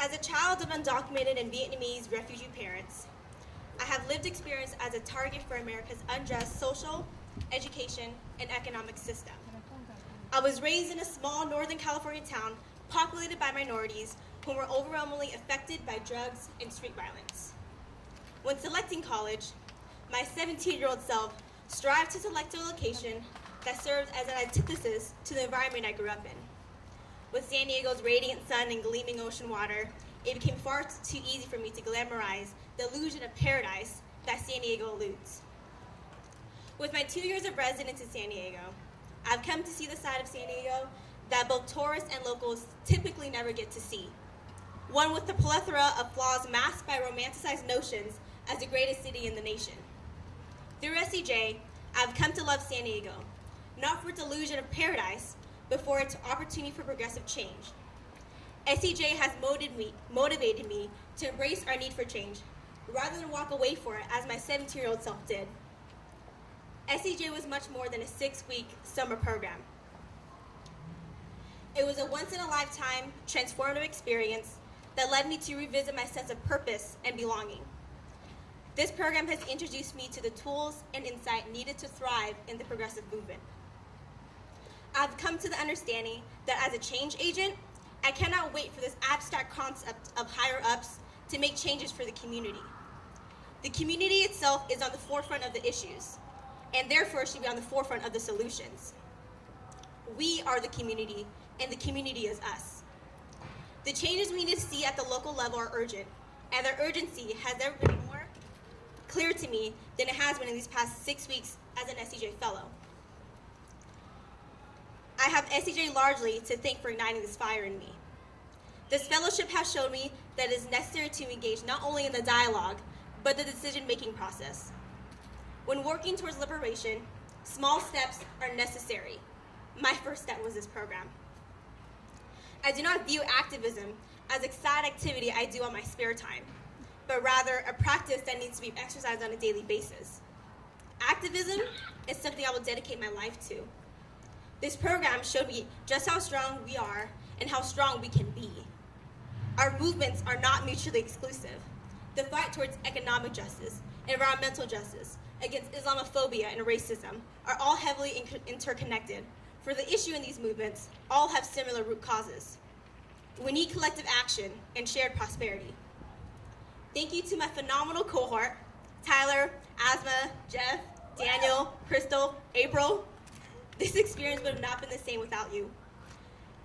As a child of undocumented and Vietnamese refugee parents, I have lived experience as a target for America's unjust social, education, and economic system. I was raised in a small Northern California town populated by minorities who were overwhelmingly affected by drugs and street violence. When selecting college, my 17-year-old self strived to select a location that served as an antithesis to the environment I grew up in. With San Diego's radiant sun and gleaming ocean water, it became far too easy for me to glamorize the illusion of paradise that San Diego eludes. With my two years of residence in San Diego, I've come to see the side of San Diego that both tourists and locals typically never get to see. One with the plethora of flaws masked by romanticized notions as the greatest city in the nation. Through SCJ, I've come to love San Diego, not for its illusion of paradise, but for its opportunity for progressive change. SCJ has motivated me, motivated me to embrace our need for change, rather than walk away for it as my 17-year-old self did. SCJ was much more than a six-week summer program. It was a once-in-a-lifetime transformative experience that led me to revisit my sense of purpose and belonging. This program has introduced me to the tools and insight needed to thrive in the progressive movement. I've come to the understanding that as a change agent, I cannot wait for this abstract concept of higher ups to make changes for the community. The community itself is on the forefront of the issues and therefore should be on the forefront of the solutions. We are the community, and the community is us. The changes we need to see at the local level are urgent, and their urgency has never been more clear to me than it has been in these past six weeks as an SCJ fellow. I have SCJ largely to thank for igniting this fire in me. This fellowship has shown me that it is necessary to engage not only in the dialogue, but the decision-making process. When working towards liberation, small steps are necessary. My first step was this program. I do not view activism as a side activity I do on my spare time, but rather a practice that needs to be exercised on a daily basis. Activism is something I will dedicate my life to. This program showed me just how strong we are and how strong we can be. Our movements are not mutually exclusive. The fight towards economic justice, environmental justice, against Islamophobia and racism are all heavily interconnected. For the issue in these movements, all have similar root causes. We need collective action and shared prosperity. Thank you to my phenomenal cohort, Tyler, Asma, Jeff, Daniel, Crystal, April. This experience would have not been the same without you.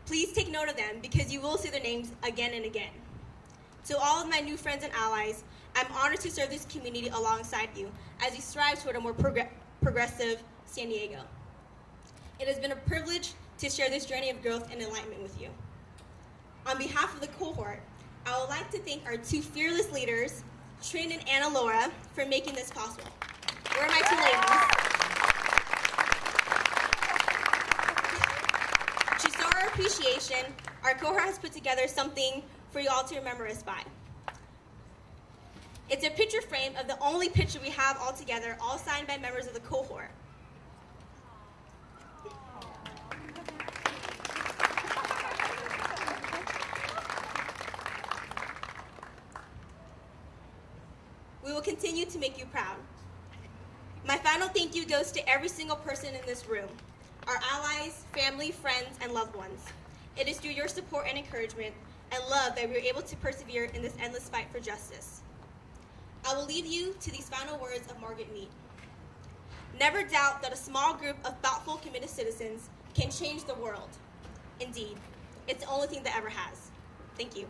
Please take note of them because you will see their names again and again. To all of my new friends and allies, I'm honored to serve this community alongside you as we strive toward a more prog progressive San Diego. It has been a privilege to share this journey of growth and enlightenment with you. On behalf of the cohort, I would like to thank our two fearless leaders, Trin and Anna Laura, for making this possible. Where are my two ladies? To show our appreciation, our cohort has put together something for you all to remember us by. It's a picture frame of the only picture we have all together, all signed by members of the cohort. We will continue to make you proud. My final thank you goes to every single person in this room, our allies, family, friends, and loved ones. It is through your support and encouragement and love that we are able to persevere in this endless fight for justice. I will leave you to these final words of Margaret Mead. Never doubt that a small group of thoughtful, committed citizens can change the world. Indeed, it's the only thing that ever has. Thank you.